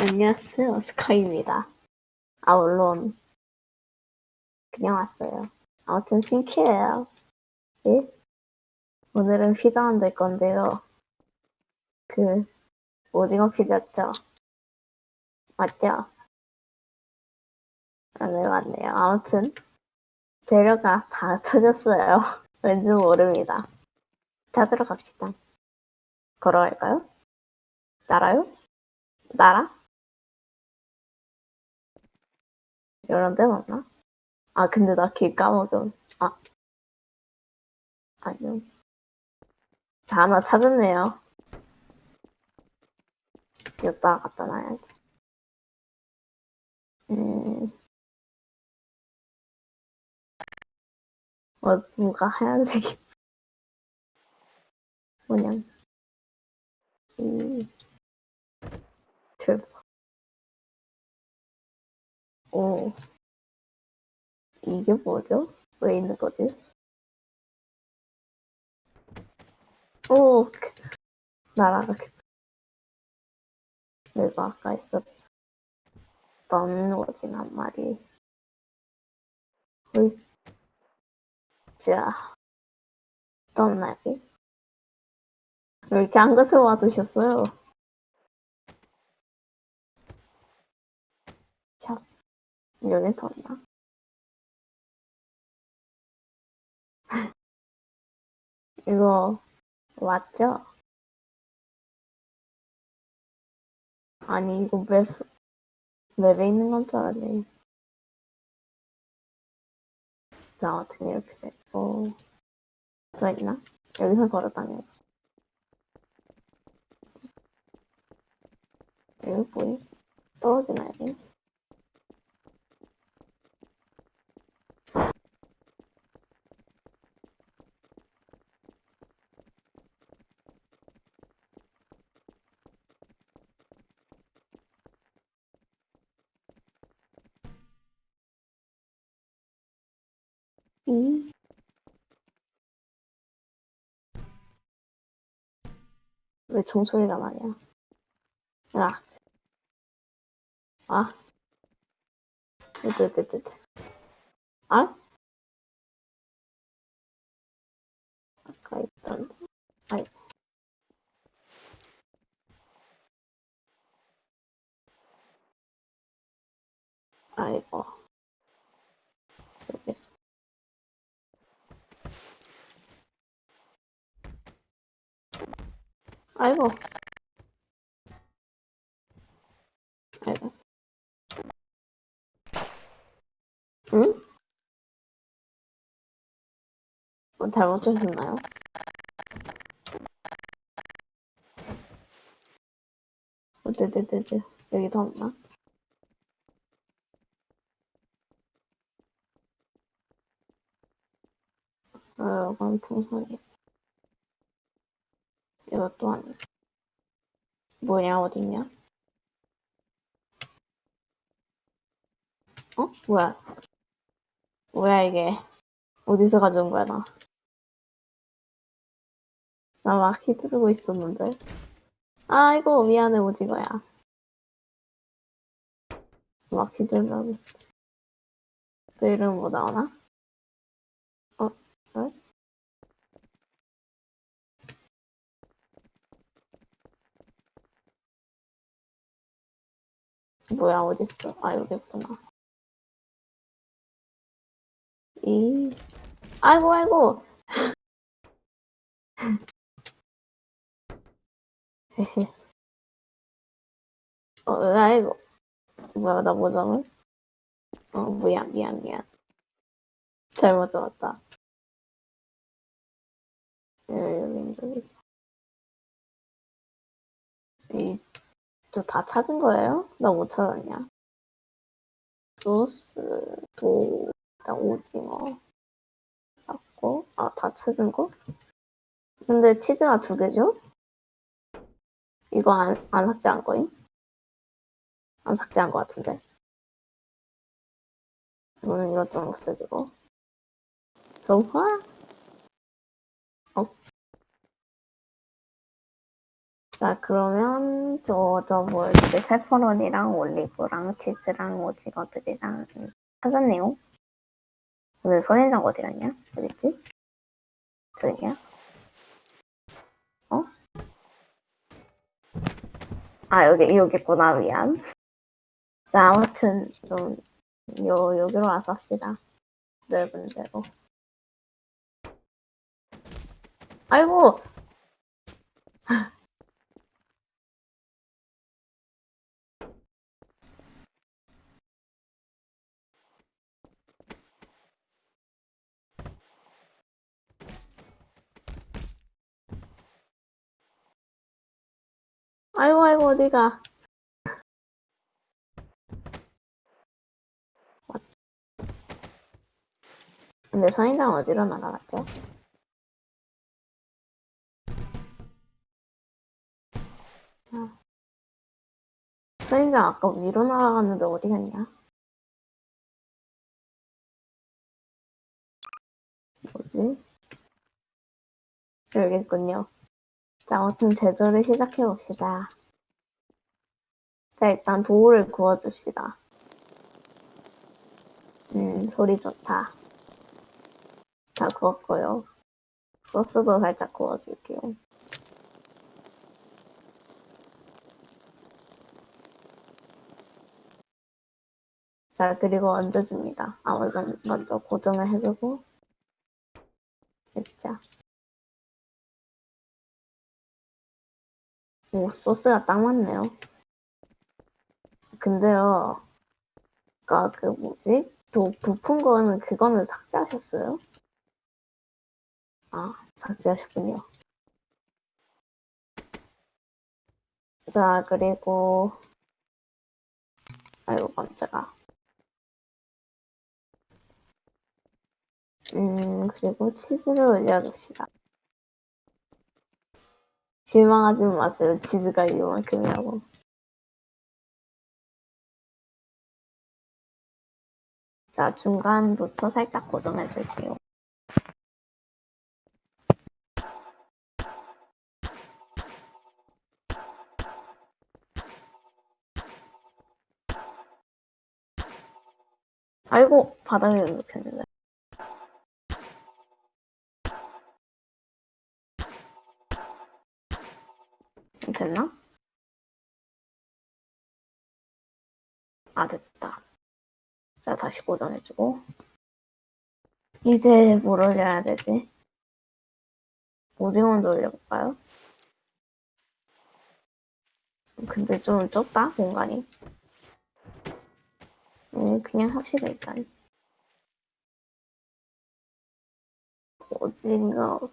안녕하세요. 스카이입니다. 아, 물론, 그냥 왔어요. 아무튼 신기해요. 예? 오늘은 피자 만들 건데요. 그, 오징어 피자죠? 맞죠? 아, 네, 맞네요. 아무튼, 재료가 다 터졌어요. 왠지 모릅니다. 찾으러 갑시다. 걸어갈까요? 날아요? 날아? 이런 데 맞나? 아, 근데 나 길 까먹음. 아. 아니요. 자, 하나 찾았네요. 여기다 갖다 놔야지. 음. 뭐, 뭐가 하얀색이 있어. 뭐냐. 음. 들 오. 이게 뭐죠? 왜 있는 거지? 오, 그, 날아가겠다. 내가 아까 있었던 오징어 한 마리. 헐. 자, 어떤 날이? 왜 이렇게 한 것을 와두셨어요? 자, 여긴 더 있나? 이거 맞죠? 아니 이거 맵 맵에 있는 건 줄 알았네. 자, 아무튼 이렇게 됐고 더 있나? 여기서 걸어 다녀야지. 여기 뭐야? 떨어지나 여기? 이왜 종소리가 나냐? 야, 아, 으뜨뜨뜨뜨, 아? 아까 있던, 아이, 아이고, 있어. 아이고. 아이고. 응? 뭐 잘못 주셨나요? 어뜨뜨뜨뜨 여기 더 없나? 어, 이건 풍선이. 이것도 아니. 뭐냐, 어딨냐? 어? 뭐야? 뭐야, 이게. 어디서 가져온 거야, 나? 나 막 휘두르고 있었는데. 아이고, 미안해, 오징어야. 막 휘두르면. 또 이름 뭐 나오나? 어? 어? 뭐야, 어딨어? 아, 여기 있구나. 이, 아이고, 아이고! 어, 아이고. 뭐야, 나뭐 잡을? 어, 미안, 미안, 미안. 잘못 잡았다. 여기, 여기. 이, 저 다 찾은 거예요? 나 못 찾았냐? 소스, 도, 일단 오징어. 잡고, 아, 다 찾은 거? 근데 치즈가 두 개죠? 이거 안, 안 삭제한 거임? 안 삭제한 거 같은데. 이거는 이것 좀 없애주고. 정화? 어? 자, 그러면 저저뭐 이제 페퍼로니랑 올리브랑 치즈랑 오징어들이랑 찾았네요. 오늘 선인장 어디 갔냐? 어딨지? 저기야? 어? 아 여기 여기 있구나 미안. 자 아무튼 좀 요 여기로 와서 합시다. 넓은 데로. 아이고 아이고 아이고 어디가 근데 선인장 어디로 날아갔죠? 아. 선인장 아까 위로 날아갔는데 어디 갔냐? 뭐지? 여기 있군요. 자, 아무튼 제조를 시작해 봅시다. 자, 일단 도우를 구워줍시다. 음, 소리 좋다. 다 구웠고요. 소스도 살짝 구워줄게요. 자, 그리고 얹어줍니다. 아, 먼저, 먼저 고정을 해주고, 됐죠. 오, 소스가 딱 맞네요. 근데요, 아까 그 뭐지? 또 부푼 거는 그거는 삭제하셨어요? 아, 삭제하셨군요. 자, 그리고, 아이고, 깜짝아. 음, 그리고 치즈를 올려줍시다. 실망하지 마세요. 치즈가 이만큼이라고. 자, 중간부터 살짝 고정해 줄게요. 아이고, 바닥에 놓겠는데. 됐나? 아, 됐다. 자, 다시 고정해주고. 이제 뭘 올려야 되지? 오징어 먼저 올려볼까요? 근데 좀 좁다, 공간이. 음, 그냥 합시다, 일단. 오징어.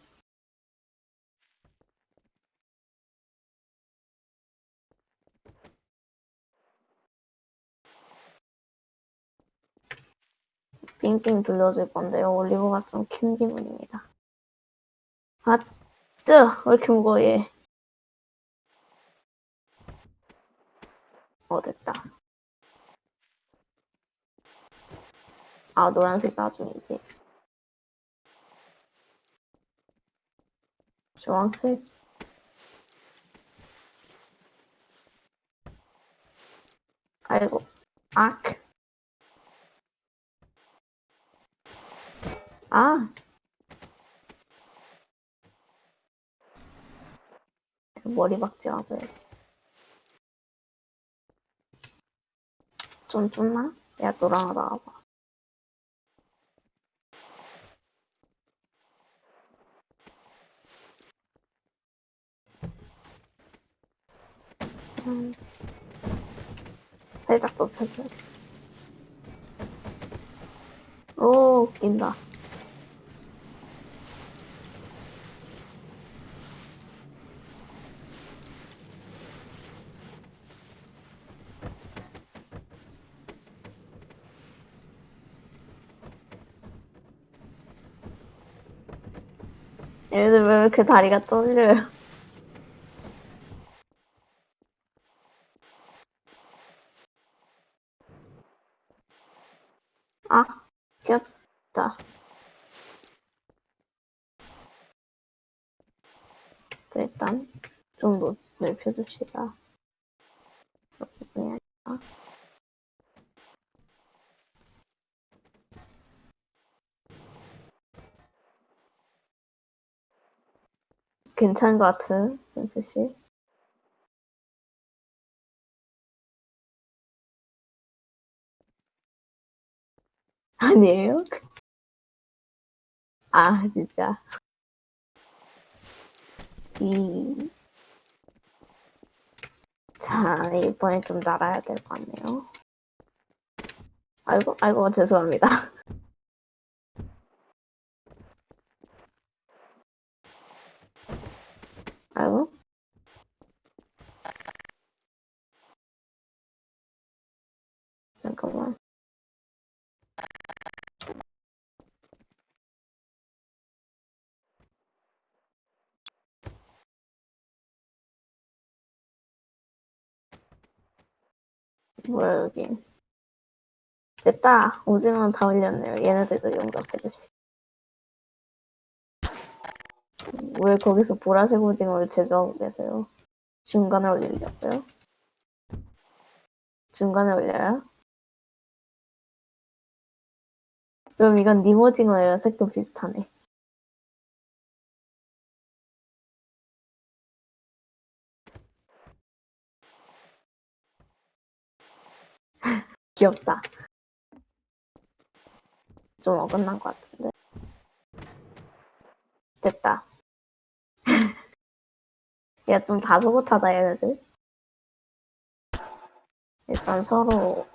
빙빙 불려줄 건데요. 올리브가 좀 큰 기분입니다. 아, 뜨! 왜 이렇게 무거워, 얘. 어, 됐다. 아, 노란색 나중이지. 주황색. 아이고, 악. 아. 머리 박지 마봐야지. 좀 좁나? 야, 노랑아 나와봐. 음, 살짝 높여줘. 오, 웃긴다. 얘들 왜 이렇게 다리가 떨려요? 아, 꼈다. 자, 일단 좀 높, 넓혀줍시다. 이렇게 해야 되나? 괜찮은 것 같은 연수 씨. 아니에요? 아 진짜 이 자, 이번에 좀 날아야 될 것 같네요. 아이고, 아이고, 죄송합니다. 아이고. 잠깐만. 뭐야, 여긴. 됐다. 오징어는 다 올렸네요. 얘네들도 용접해줍시다. 왜 거기서 보라색 오징어를 제조하고 계세요? 중간에 올리려고요? 중간에 올려요? 그럼 이건 님 오징어예요. 색도 비슷하네. 귀엽다. 좀 어긋난 것 같은데. 됐다. 야, 좀 다소곳하다, 얘네들. 일단 서로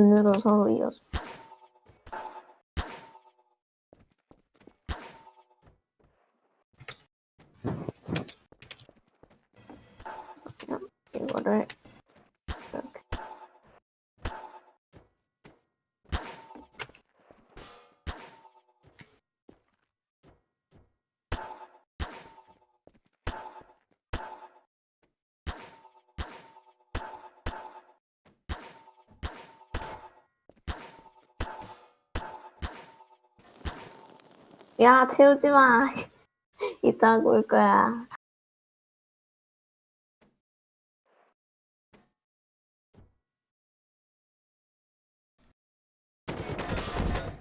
눈으 야, 태우지 마. 이따 올 거야.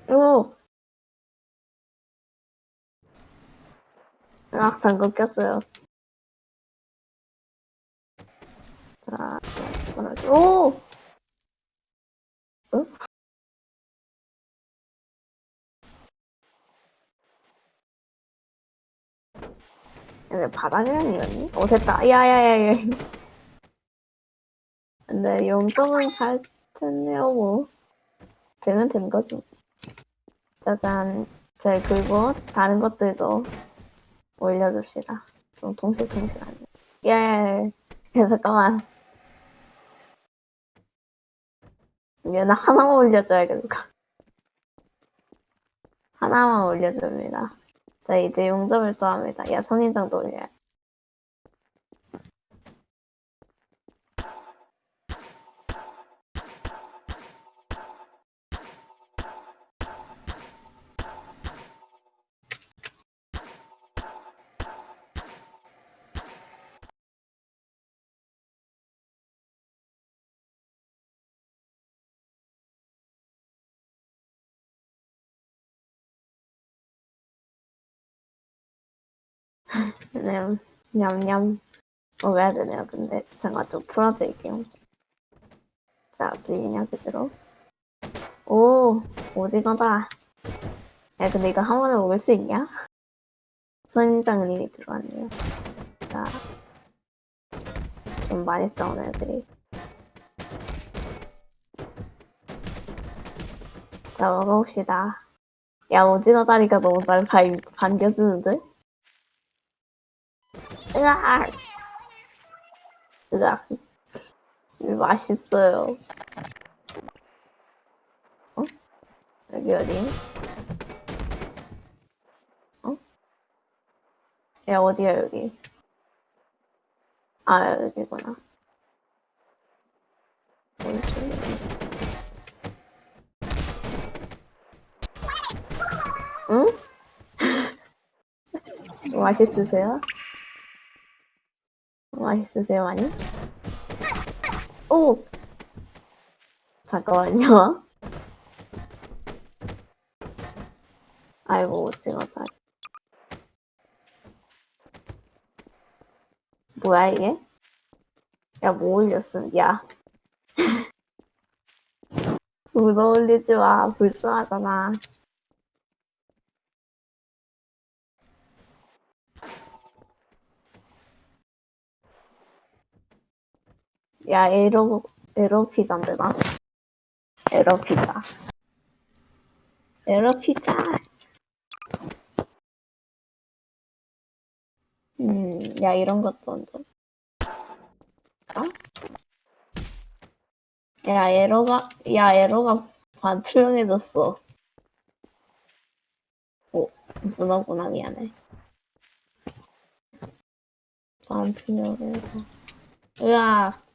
오! 아, 잠깐 꼈어요. 자, 오! 응? 바닥이랑 이었니? 어, 됐다. 야야야야. 근데 0점은 잘 됐네요, 뭐. 되면 된 거지. 짜잔. 자, 그리고 다른 것들도 올려줍시다. 좀 동실동실하네. 예. 야, 잠깐만. 얘는 하나만 올려줘야겠다. 하나만 올려줍니다. 자, 이제 용접을 또 합니다. 야, 선인장도 올려야 돼. 네, 냠냠 먹어야 되네요. 근데 잠깐 좀 풀어드릴게요. 자, 들리냐 제대로? 오, 오징어다. 야, 근데 이거 한 번에 먹을 수 있냐? 선인장님이 들어왔네요. 자, 좀 많이 싸우는 애들이. 자, 먹어봅시다. 야, 오징어 다리가 너무 날 반, 반겨주는데? 으악! 으악. 맛있어요. 어? 여기 어디? 어? 야, 어디야, 여기? 아, 여기구나. 응? 맛있으세요? 맛있으세요, 많이? 오! 잠깐만요. 아이고, 찍었자. 뭐야, 이게? 야, 뭐 올렸음, 야. 물 올리지 마. 불쌍하잖아. 야, 에러, 에러 피자인데, 나. 에러 피자. 에러 피자. 음, 야, 이런 것도 얹어. 어? 야, 에러가, 야, 에러가 반 투명해졌어. 오, 문어구나, 미안해. 반 투명해서. 으악.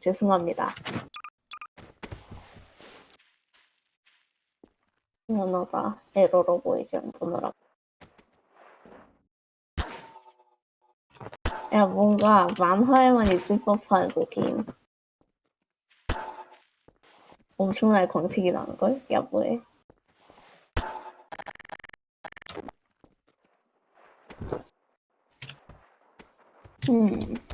죄송합니다. 문어가 에러로 보이지 문어라. 야 뭔가 만화에만 있을 법한 그 게임. 엄청나게 광택이 나는걸? 야 뭐해? 음.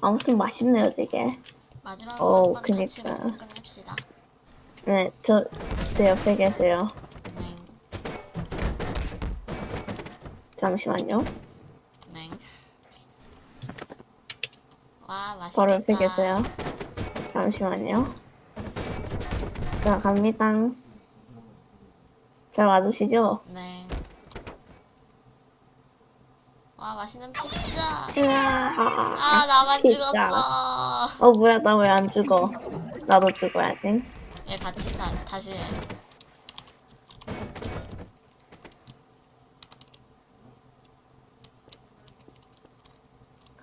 아무튼 맛있네요 되게. 마지막으로 어, 그니까. 끝냅시다. 네, 저, 내 옆에 계세요. 네, 잠시만요. 네. 와 맛있겠다. 바로 옆에 계세요. 잠시만요. 자, 갑니다. 잘 맞으시죠? 네. 와 맛있는 피자. 아, 아 나만 피자. 죽었어. 어, 뭐야, 나 왜 안 죽어? 나도 죽어야지. 얘 같이 다, 다시 해.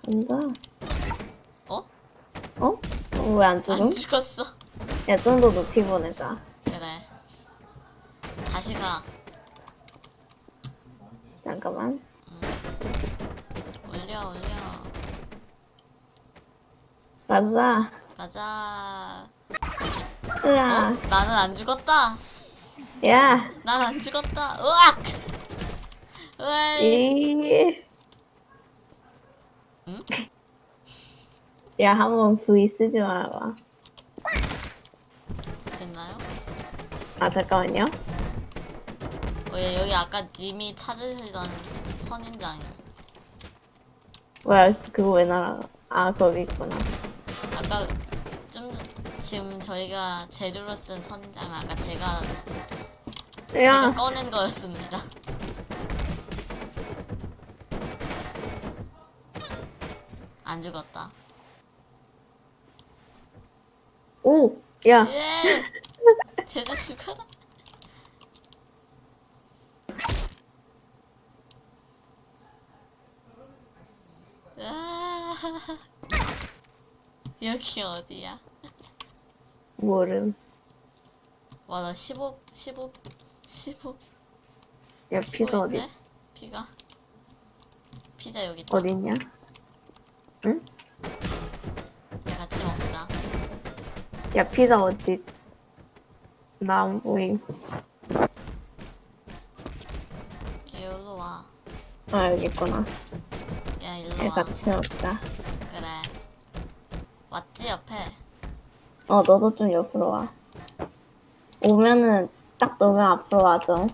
간다. 어? 어? 왜안 죽음? 안 죽었어. 야, 좀 더 높이 보내자. 그래. 다시 가. 잠깐만. 올려 올려. 가자. 가자. 어? 으아. 나는 안 죽었다. 야, 난 안 죽었다. 으악. 으악. 이. 응? 야, 한번 V 쓰지 말아봐. 됐나요? 아, 잠깐만요. 어, 얘 여기 아까 님이 찾으시던 선인장이. 뭐야, 그거 왜 날아가? 아, 거기 있구나. 아까 좀 지금 저희가 재료로 쓴 선인장은 아까 제가 제가 야, 꺼낸 거였습니다. 안 죽었다. 오, 야, 예! 제주 죽어라. 여기 어디야? 모름. 와, 나 15, 15, 15 야, 피자 어디? 있어? 피가? 피자 여기 있다. 어디 있냐? 응? 야, 같이 먹자. 야, 피자 어디? 나 안 보임. 일로 와. 아, 여기 있구나. 야, 야, 와. 같이 먹자. 그래. 왔지, 옆에? 어, 너도 좀 옆으로 와. 오면은 딱 너면 앞으로 와줘.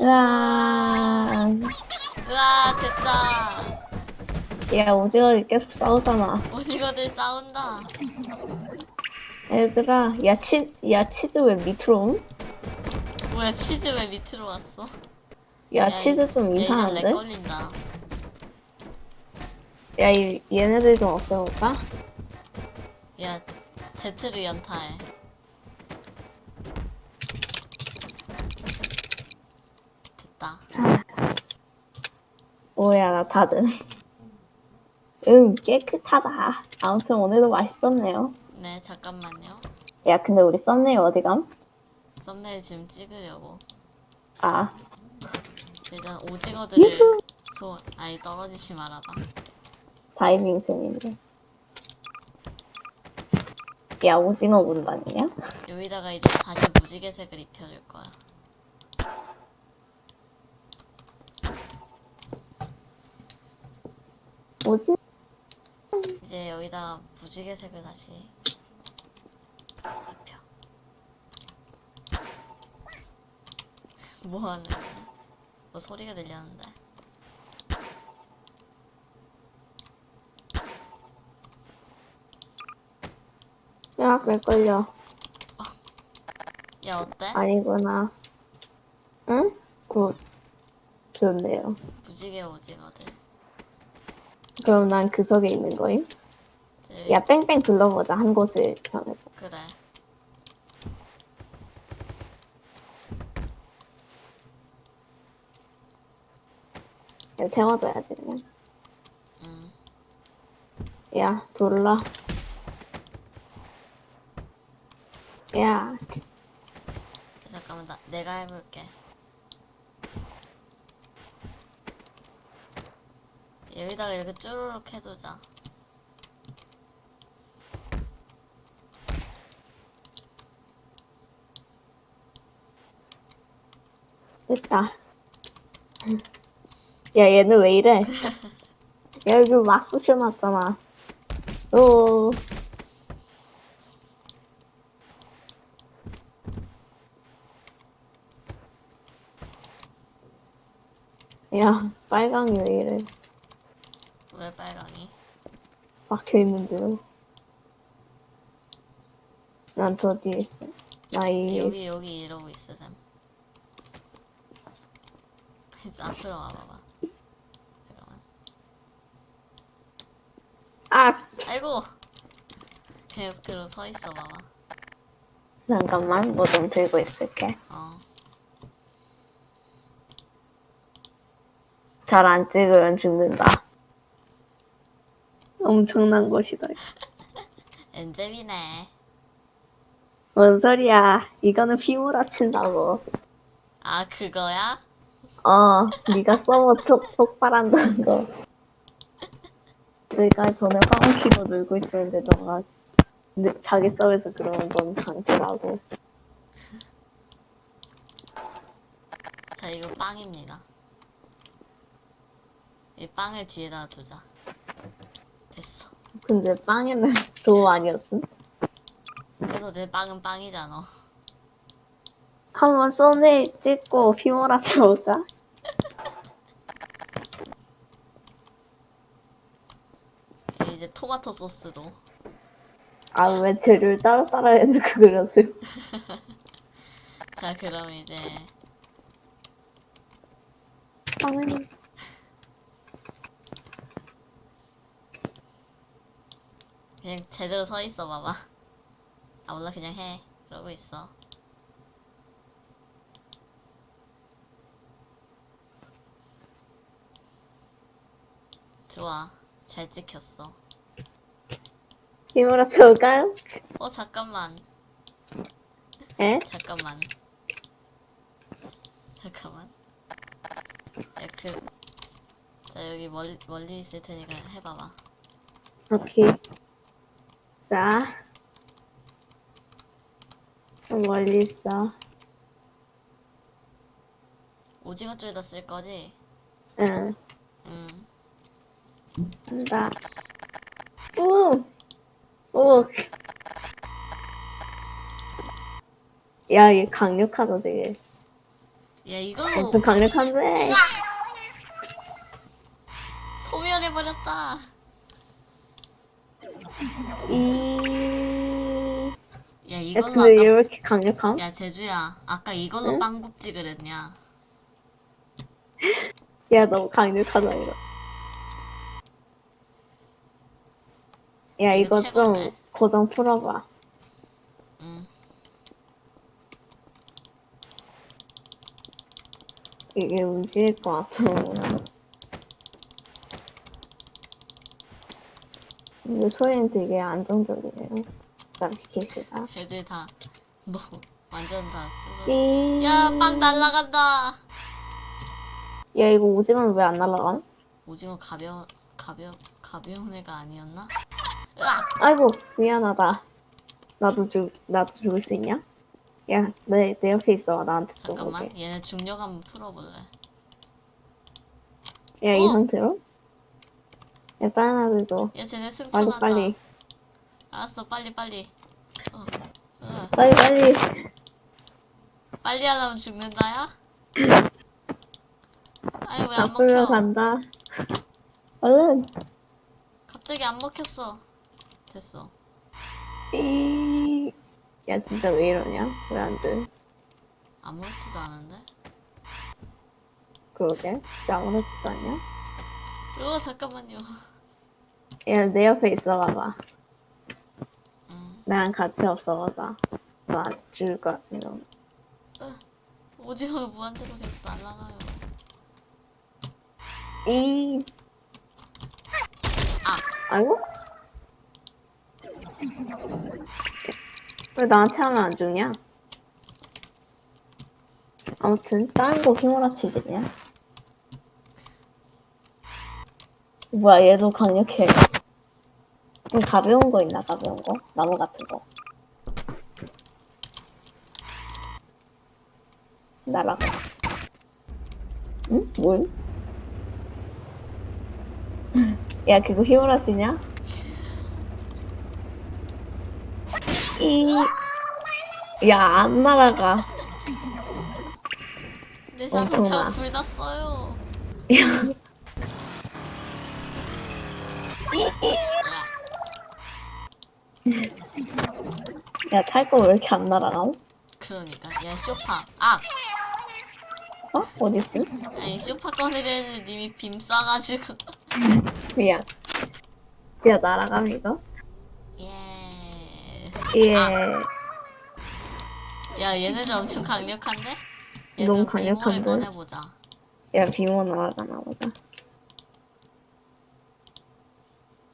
으아. 으아, 됐다. 야, 오징어들 계속 싸우잖아. 오징어들 싸운다. 얘들아, 야, 치, 야, 치즈 왜 밑으로 옴? 뭐야, 치즈 왜 밑으로 왔어? 야, 치즈 좀 이상한데? lag 걸린다. 야, 이, 얘네들 좀 없애볼까? 야, Z를 연타해. 됐다. 오야, 나 다들. 응, 깨끗하다. 아무튼 오늘도 맛있었네요. 네, 잠깐만요. 야, 근데 우리 썸네일 어디 감? 썸네일 지금 찍으려고. 아, 일단 오징어들을 소, 아니 떨어지지 말아봐. 다이빙 쌤인데. 야, 오징어 군단이냐? 여기다가 이제 다시 무지개색을 입혀줄 거야. 뭐지? 이제 여기다가 무지개색을 다시 입혀. 뭐 하는 거야? 뭐 소리가 들렸는데. 야, 왜 걸려? 야 어때? 아니구나. 응? good. 좋네요. 무지개 오징어들. 그럼 난 그 속에 있는 거임? 이제 야, 뺑뺑 둘러보자. 한 곳을 향해서. 그래. 야, 세워둬야지, 그냥. 음. 야, 돌라. 야, 잠깐만 나 내가 해볼게. 여기다가 이렇게 쭈루룩 해두자. 됐다. 야, 얘는 왜 이래? 야, 여기 막 쑤셔놨잖아. 오. 야, 빨강이 왜 이래? 왜 빨강이? 막혀 있는데요. 난 저 뒤에 있어. 나이 위에 여기 있어. 여기 이러고 있어 쌤. 이제 앞으로 와봐봐. 잠깐만. 아! 아이고. 그냥 그로 서 있어 봐봐. 잠깐만, 뭐 좀 들고 있을게. 어. 잘 안 찍으면 죽는다. 엄청난 곳이다. 엔젤이네. 뭔 소리야? 이거는 휘몰아친다고. 아 그거야? 어, 네가 촉, 폭발한다는 거. 내가 전에 황키로 놀고 있었는데 너가 느- 자기 서버에서 그러는 건 강제라고. 자 이거 빵입니다. 이 빵을 뒤에다 두자. 됐어. 근데 빵에는 도 아니었음? 그래서 내 빵은 빵이잖아. 한번 썸네일 찍고 휘몰아치 볼까? 이제 토마토 소스도. 아, 왜 재료를 따로따로 해놓고 그러세요? 자 그럼 이제 빵은 그냥 제대로 서 있어 봐봐. 아 몰라 그냥 해. 그러고 있어. 좋아. 잘 찍혔어. 휘몰아치 볼까요? 어 잠깐만. 에? 잠깐만. 잠깐만. 야, 그. 자, 여기 멀리, 멀리 있을 테니까 해봐봐. 오케이. 자. 좀 멀리 있어. 오징어 쪽에다 쓸 거지? 응. 응. 한다. 우! 오! 야, 얘 강력하다, 되게. 야, 이거 엄청 강력한데? 소멸해버렸다. 이. 야, 야, 이걸로 근데 얘 아까. 왜 이렇게 강력함? 야, 제주야. 아까 이걸로 응? 빵 굽지 그랬냐? 야, 너무 강력하다, 이거. 야, 이거 이거 좀? 고정 풀어봐. 응. 이게 움직일 것 같아. 근데 소리는 되게 안정적이네요. 일단 비키시다. 애들 다 너 완전 다. 삐. 야, 빵 날라간다. 야 이거 오징어는 왜 안 날라가? 오징어 가벼 가벼 가벼운 애가 아니었나? 으악! 아이고 미안하다. 나도 죽 나도 죽을 수 있냐? 야 내 내 옆에 있어 나한테 잠깐만, 쏘게. 얘네 중력 한번 풀어볼래. 야이 어. 상태로? 야 다른 애들도 야, 쟤네 빨리 승천한다. 빨리 알았어, 빨리 빨리. 어, 어. 빨리 빨리. 빨리 하려면 죽는다 야? 아니 왜나안 먹혀? 간다. 얼른. 갑자기 안 먹혔어. 됐어. 삐. 야 진짜 왜 이러냐? 왜 안 돼? 아무렇지도 않은데? 그러게 진짜 아무렇지도 않냐? 어 잠깐만요. 야 내 옆에 있어 봐봐. 음, 나랑 같이 없어 봐봐. 나 죽을 것 같아. 오징어 무한대로 계속 날아가요. 이. 아. 아이고? 왜 나한테 하면 안 죽냐? 아무튼 다른 거 휘몰아치지냐? 뭐야 얘도 강력해. 좀 가벼운 거 있나 가벼운 거? 나무 같은 거. 날아가. 응? 뭘? 야 그거 휘몰아치냐? 이... 야안 날아가. 내. 자동차 불 났어요. 야 탈 거 왜 이렇게 안 날아가? 그러니까 얘 쇼파. 아, 어? 어딨어? 아니 쇼파 꺼내려는 님이 빔 쏴가지고. 미안. 야 날아감 이거? 예. 예. 야 얘네들 엄청 강력한데? 너무 강력한데? 꺼내보자. 야 비모 날아가나 보자.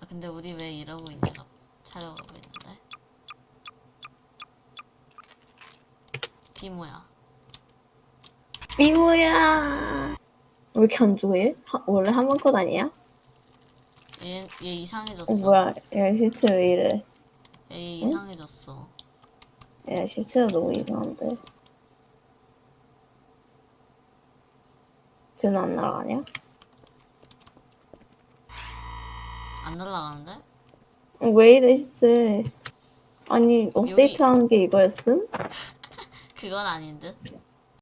아, 근데 우리 왜 이러고 있냐? 촬영하고 있는데. 비모야. 비모야. 왜 이렇게 안 죽어 얘? 하- 원래 한 번 컷 아니야? 얘, 얘 이상해졌어. 어 뭐야? 야 시체 왜 이래? 얘 이상해졌어. 야 시체가 너무 이상한데. 쟤는 안 날아가냐? 안 날아가는데? 어, 왜 이래 시체? 아니 업데이트한 게 이거였음? 그건 아닌 듯.